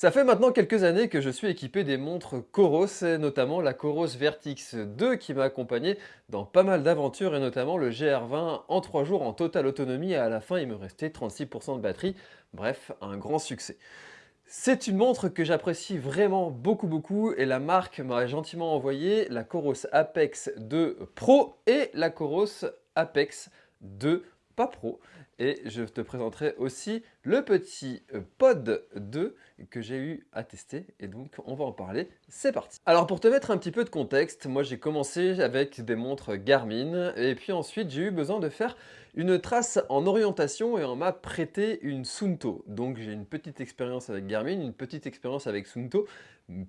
Ça fait maintenant quelques années que je suis équipé des montres Coros, et notamment la Coros Vertix 2 qui m'a accompagné dans pas mal d'aventures et notamment le GR20 en 3 jours en totale autonomie et à la fin il me restait 36% de batterie, bref un grand succès. C'est une montre que j'apprécie vraiment beaucoup beaucoup et la marque m'a gentiment envoyé la Coros Apex 2 Pro et la Coros Apex 2 pas Pro. Et je te présenterai aussi le petit euh, Pod 2 que j'ai eu à tester. Et donc on va en parler, c'est parti. Alors pour te mettre un petit peu de contexte, moi j'ai commencé avec des montres Garmin. Et puis ensuite j'ai eu besoin de faire une trace en orientation et on m'a prêté une Sunto. Donc j'ai une petite expérience avec Garmin, une petite expérience avec Sunto,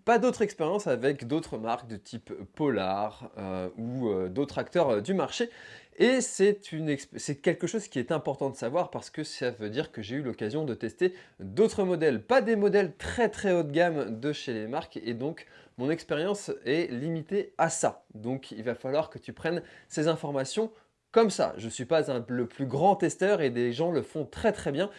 pas d'autre expérience avec d'autres marques de type Polar euh, ou euh, d'autres acteurs du marché. Et c'est quelque chose qui est important de savoir parce que ça veut dire que j'ai eu l'occasion de tester d'autres modèles, pas des modèles très très haut de gamme de chez les marques et donc mon expérience est limitée à ça. Donc il va falloir que tu prennes ces informations comme ça. Je ne suis pas le plus grand testeur et des gens le font très très bien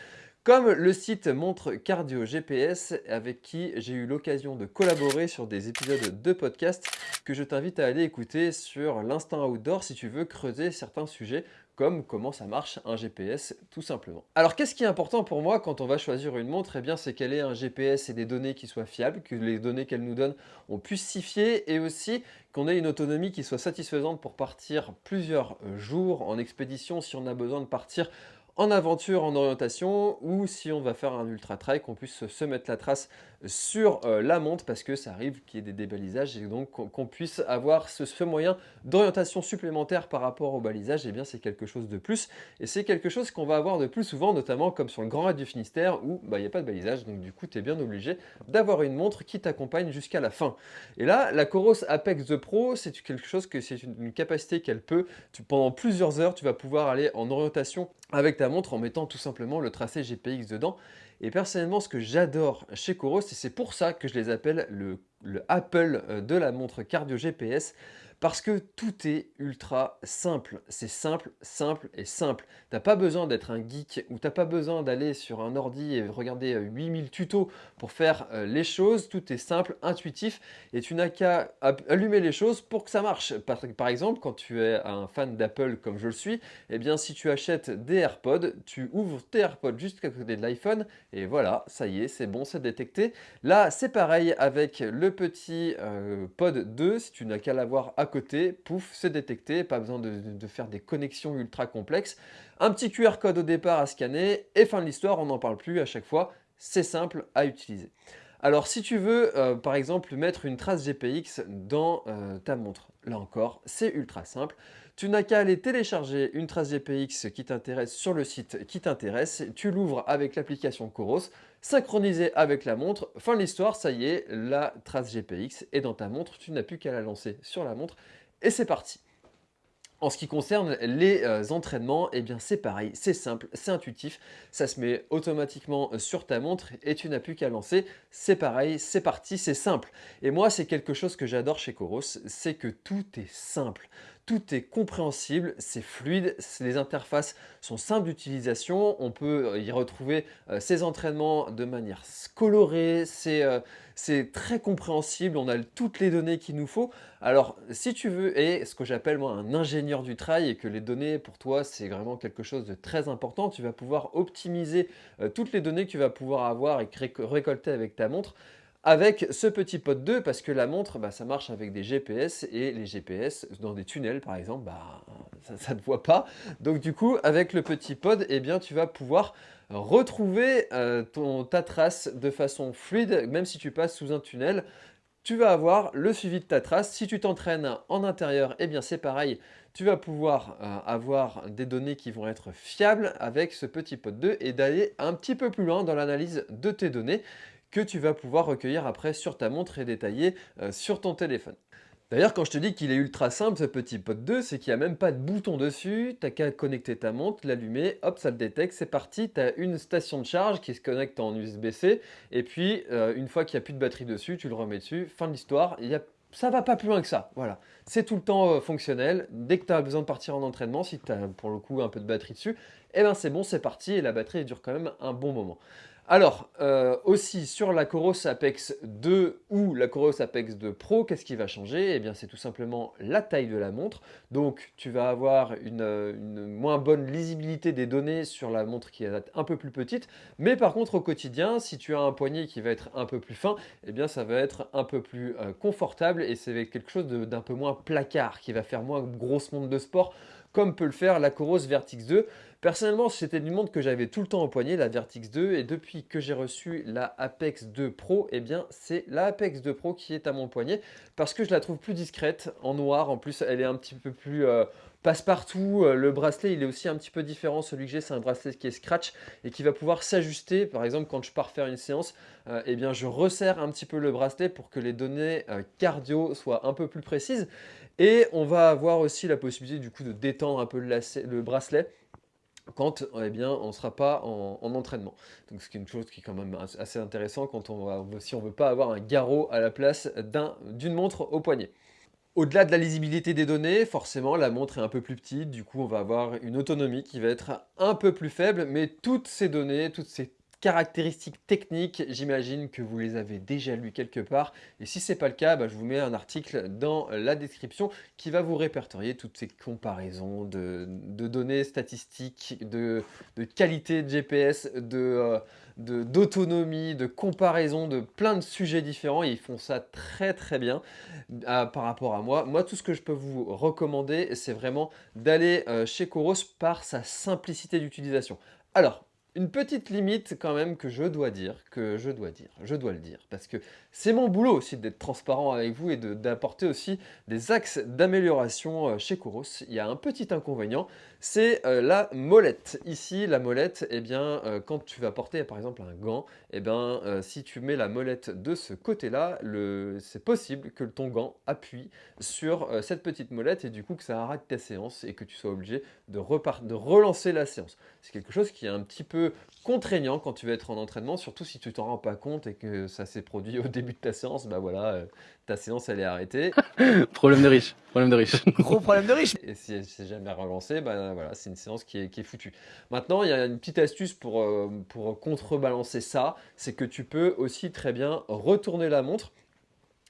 comme le site montre Cardio GPS avec qui j'ai eu l'occasion de collaborer sur des épisodes de podcast que je t'invite à aller écouter sur l'instant outdoor si tu veux creuser certains sujets comme comment ça marche un GPS tout simplement. Alors qu'est-ce qui est important pour moi quand on va choisir une montre? Eh bien c'est qu'elle ait un GPS et des données qui soient fiables, que les données qu'elle nous donne on puisse s'y fier et aussi qu'on ait une autonomie qui soit satisfaisante pour partir plusieurs jours en expédition si on a besoin de partir en aventure, en orientation, ou si on va faire un ultra trail, qu'on puisse se mettre la trace sur euh, la montre parce que ça arrive qu'il y ait des débalisages et donc qu'on puisse avoir ce, moyen d'orientation supplémentaire par rapport au balisage, et eh bien c'est quelque chose de plus et c'est quelque chose qu'on va avoir de plus souvent, notamment comme sur le Grand Raid du Finistère où bah, il n'y a pas de balisage, donc du coup tu es bien obligé d'avoir une montre qui t'accompagne jusqu'à la fin. Et là, la Coros Apex The Pro, c'est quelque chose que c'est une, capacité qu'elle peut, pendant plusieurs heures, tu vas pouvoir aller en orientation avec ta montre en mettant tout simplement le tracé GPX dedans. Et personnellement, ce que j'adore chez Coros, et c'est pour ça que je les appelle le, le Apple euh, de la montre cardio GPS, parce que tout est ultra simple. C'est simple, simple et simple. Tu n'as pas besoin d'être un geek ou tu n'as pas besoin d'aller sur un ordi et regarder 8000 euh, tutos pour faire euh, les choses. Tout est simple, intuitif et tu n'as qu'à allumer les choses pour que ça marche. Par, exemple, quand tu es un fan d'Apple comme je le suis, eh bien si tu achètes des AirPods, tu ouvres tes AirPods juste à côté de l'iPhone et voilà, ça y est, c'est bon, c'est détecté. Là, c'est pareil avec le petit euh, Pod 2, si tu n'as qu'à l'avoir à côté, pouf, c'est détecté, pas besoin de, faire des connexions ultra complexes. Un petit QR code au départ à scanner et fin de l'histoire, on n'en parle plus à chaque fois, c'est simple à utiliser. Alors si tu veux euh, par exemple mettre une trace GPX dans euh, ta montre, là encore c'est ultra simple. Tu n'as qu'à aller télécharger une trace GPX qui t'intéresse sur le site qui t'intéresse, tu l'ouvres avec l'application Coros, synchronisé avec la montre, fin de l'histoire, ça y est, la trace GPX est dans ta montre, tu n'as plus qu'à la lancer sur la montre et c'est parti. En ce qui concerne les euh, entraînements, eh bien c'est pareil, c'est simple, c'est intuitif, ça se met automatiquement euh, sur ta montre et tu n'as plus qu'à lancer, c'est pareil, c'est parti, c'est simple. Et moi c'est quelque chose que j'adore chez Coros, c'est que tout est simple. Tout est compréhensible, c'est fluide, les interfaces sont simples d'utilisation, on peut euh, y retrouver ces entraînements de manière colorée, c'est c'est très compréhensible, on a toutes les données qu'il nous faut. Alors, si tu veux, et ce que j'appelle moi un ingénieur du trail, et que les données pour toi, c'est vraiment quelque chose de très important, tu vas pouvoir optimiser euh, toutes les données que tu vas pouvoir avoir et récolter avec ta montre avec ce petit pod 2 parce que la montre, bah, ça marche avec des GPS et les GPS dans des tunnels par exemple, bah, ça ne voit pas. Donc du coup, avec le petit pod, eh bien, tu vas pouvoir retrouver euh, ta trace de façon fluide, même si tu passes sous un tunnel. Tu vas avoir le suivi de ta trace. Si tu t'entraînes en intérieur, eh bien c'est pareil. Tu vas pouvoir euh, avoir des données qui vont être fiables avec ce petit pod 2 et d'aller un petit peu plus loin dans l'analyse de tes données que tu vas pouvoir recueillir après sur ta montre et détailler euh, sur ton téléphone. D'ailleurs, quand je te dis qu'il est ultra simple ce petit Pod 2, c'est qu'il n'y a même pas de bouton dessus, tu n'as qu'à connecter ta montre, l'allumer, hop, ça le détecte, c'est parti, tu as une station de charge qui se connecte en USB-C, et puis euh, une fois qu'il n'y a plus de batterie dessus, tu le remets dessus, fin de l'histoire, il y a ça va pas plus loin que ça, voilà. C'est tout le temps euh, fonctionnel. Dès que tu as besoin de partir en entraînement, si tu as pour le coup un peu de batterie dessus, eh ben c'est bon, c'est parti et la batterie dure quand même un bon moment. Alors, euh, aussi sur la Coros Apex 2 ou la Coros Apex 2 Pro, qu'est-ce qui va changer? Eh bien, c'est tout simplement la taille de la montre. Donc, tu vas avoir une, moins bonne lisibilité des données sur la montre qui est un peu plus petite. Mais par contre, au quotidien, si tu as un poignet qui va être un peu plus fin, eh bien, ça va être un peu plus euh, confortable et c'est quelque chose d'un peu moins placard, qui va faire moins grosse montre de sport, comme peut le faire la Coros Vertix 2. Personnellement, c'était une montre que j'avais tout le temps au poignet, la Vertix 2, et depuis que j'ai reçu la Apex 2 Pro, eh bien c'est la Apex 2 Pro qui est à mon poignet, parce que je la trouve plus discrète, en noir, en plus elle est un petit peu plus... Euh, passe-partout, euh, le bracelet il est aussi un petit peu différent, celui que j'ai c'est un bracelet qui est scratch et qui va pouvoir s'ajuster, par exemple quand je pars faire une séance, euh, eh bien je resserre un petit peu le bracelet pour que les données cardio soient un peu plus précises et on va avoir aussi la possibilité du coup de détendre un peu le bracelet quand eh bien, on ne sera pas en, entraînement. Donc c'est une chose qui est quand même assez intéressant quand on va, si on ne veut pas avoir un garrot à la place d'une montre au poignet. Au-delà de la lisibilité des données, forcément la montre est un peu plus petite, du coup on va avoir une autonomie qui va être un peu plus faible, mais toutes ces données, toutes ces caractéristiques techniques, j'imagine que vous les avez déjà lues quelque part. Et si ce n'est pas le cas, bah, je vous mets un article dans la description qui va vous répertorier toutes ces comparaisons de, données statistiques, de, qualité de GPS, euh, d'autonomie, de, comparaison, de plein de sujets différents. ils font ça très très bien euh, par rapport à moi. Moi, tout ce que je peux vous recommander, c'est vraiment d'aller euh, chez Coros par sa simplicité d'utilisation. Alors, une petite limite quand même que je dois dire, que je dois dire, je dois le dire, parce que c'est mon boulot aussi d'être transparent avec vous et d'apporter aussi des axes d'amélioration euh, chez Kouros. Il y a un petit inconvénient, c'est euh, la molette. Ici, la molette, eh bien, euh, quand tu vas porter par exemple un gant, eh bien, si tu mets la molette de ce côté-là, c'est possible que ton gant appuie sur cette petite molette et du coup que ça arrête ta séance et que tu sois obligé de, de relancer la séance. C'est quelque chose qui est un petit peu contraignant quand tu vas être en entraînement, surtout si tu t'en rends pas compte et que ça s'est produit au début de ta séance, bah voilà, euh, ta séance elle est arrêtée. problème de riche, problème de riche. Gros problème de riche. Et si elle s'est jamais relancée, bah voilà, c'est une séance qui est, qui est foutue. Maintenant, il y a une petite astuce pour, euh, pour contrebalancer ça, c'est que tu peux aussi très bien retourner la montre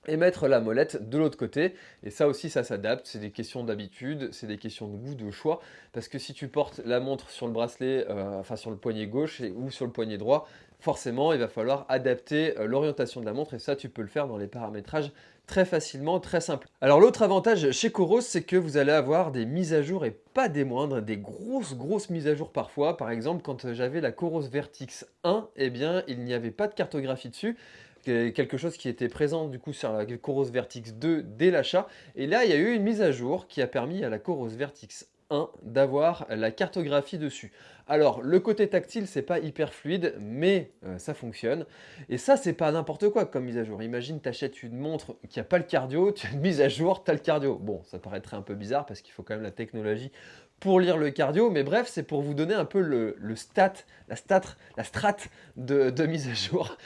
et mettre la molette de l'autre côté. Et ça aussi, ça s'adapte. C'est des questions d'habitude, c'est des questions de goût, de choix. Parce que si tu portes la montre sur le bracelet, euh, enfin sur le poignet gauche ou sur le poignet droit, forcément, il va falloir adapter euh, l'orientation de la montre. Et ça, tu peux le faire dans les paramétrages très facilement, très simple. Alors l'autre avantage chez Coros, c'est que vous allez avoir des mises à jour et pas des moindres, des grosses grosses mises à jour parfois. Par exemple, quand j'avais la Coros Vertix 1, eh bien il n'y avait pas de cartographie dessus quelque chose qui était présent du coup sur la Coros Vertix 2 dès l'achat. Et là, il y a eu une mise à jour qui a permis à la Coros Vertix 1 d'avoir la cartographie dessus. Alors, le côté tactile, c'est pas hyper fluide, mais euh, ça fonctionne. Et ça, c'est pas n'importe quoi comme mise à jour. Imagine, tu achètes une montre qui a pas le cardio, tu as une mise à jour, tu as le cardio. Bon, ça paraîtrait un peu bizarre parce qu'il faut quand même la technologie pour lire le cardio, mais bref, c'est pour vous donner un peu le, stat, la stat, la strat de, mise à jour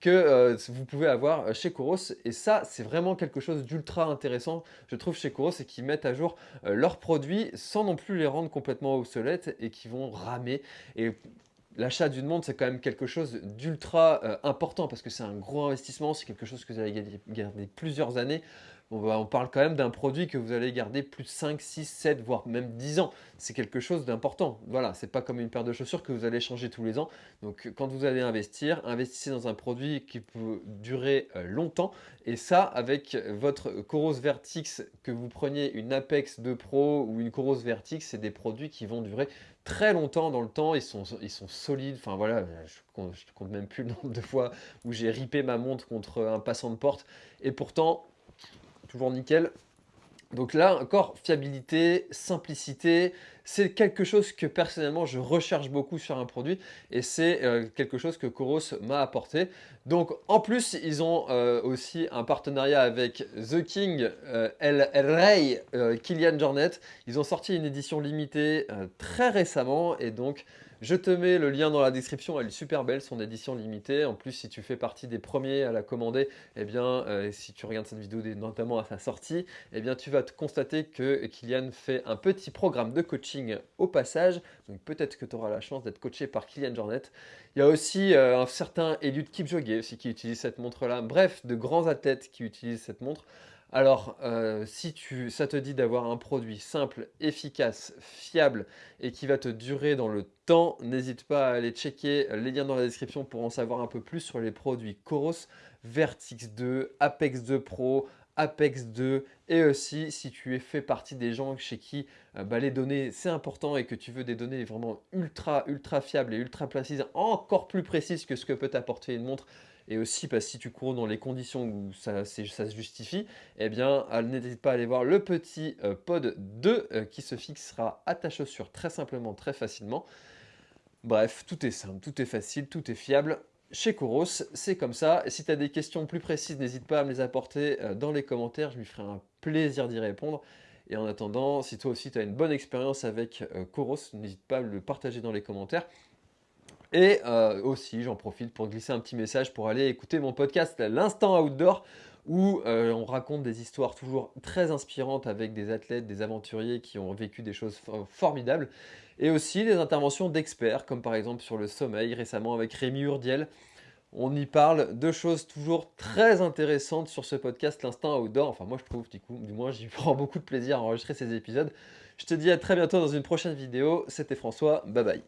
que euh, vous pouvez avoir chez Coros. Et ça, c'est vraiment quelque chose d'ultra intéressant, je trouve, chez Coros, et qui mettent à jour euh, leurs produits sans non plus les rendre complètement obsolètes et qui vont ramer. Et l'achat d'une montre, c'est quand même quelque chose d'ultra euh, important parce que c'est un gros investissement, c'est quelque chose que vous allez garder plusieurs années. On parle quand même d'un produit que vous allez garder plus de 5, 6, 7, voire même 10 ans. C'est quelque chose d'important. Voilà, c'est pas comme une paire de chaussures que vous allez changer tous les ans. Donc quand vous allez investir, investissez dans un produit qui peut durer euh, longtemps. Et ça, avec votre Coros Vertix, que vous preniez une Apex 2 Pro ou une Coros Vertix, c'est des produits qui vont durer très longtemps dans le temps. Ils sont, solides. Enfin voilà, je compte, compte même plus le nombre de fois où j'ai ripé ma montre contre un passant de porte. Et pourtant, toujours nickel. Donc là encore, fiabilité, simplicité, c'est quelque chose que personnellement je recherche beaucoup sur un produit et c'est euh, quelque chose que Coros m'a apporté. Donc en plus, ils ont euh, aussi un partenariat avec The King, euh, El, Rey, Kylian Jornet. Ils ont sorti une édition limitée très récemment et donc Je te mets le lien dans la description, elle est super belle, son édition limitée. En plus, si tu fais partie des premiers à la commander, eh bien, si tu regardes cette vidéo notamment à sa sortie, eh bien, tu vas te constater que Kylian fait un petit programme de coaching au passage. Donc peut-être que tu auras la chance d'être coaché par Kylian Jornet. Il y a aussi euh, un certain Eliud Kipchoge aussi qui utilise cette montre-là. Bref, de grands athlètes qui utilisent cette montre. Alors, euh, si tu, ça te dit d'avoir un produit simple, efficace, fiable et qui va te durer dans le temps, n'hésite pas à aller checker les liens dans la description pour en savoir un peu plus sur les produits Coros, Vertix 2, Apex 2 Pro, Apex 2 et aussi si tu es fait partie des gens chez qui euh, bah, les données c'est important et que tu veux des données vraiment ultra ultra fiables et ultra précises, encore plus précises que ce que peut t'apporter une montre, et aussi que si tu cours dans les conditions où ça, se justifie, eh bien n'hésite pas à aller voir le petit euh, pod 2 euh, qui se fixera à ta chaussure très simplement, très facilement. Bref, tout est simple, tout est facile, tout est fiable. Chez Coros, c'est comme ça. Si tu as des questions plus précises, n'hésite pas à me les apporter euh, dans les commentaires. Je lui ferai un plaisir d'y répondre. Et en attendant, si toi aussi tu as une bonne expérience avec Coros, n'hésite pas à le partager dans les commentaires. Et euh, aussi, j'en profite pour glisser un petit message pour aller écouter mon podcast L'Instant Outdoor où euh, on raconte des histoires toujours très inspirantes avec des athlètes, des aventuriers qui ont vécu des choses formidables et aussi des interventions d'experts comme par exemple sur le sommeil récemment avec Rémi Urdiel. On y parle de choses toujours très intéressantes sur ce podcast L'Instant Outdoor. Enfin moi je trouve du coup, du moins j'y prends beaucoup de plaisir à enregistrer ces épisodes. Je te dis à très bientôt dans une prochaine vidéo. C'était François, bye bye.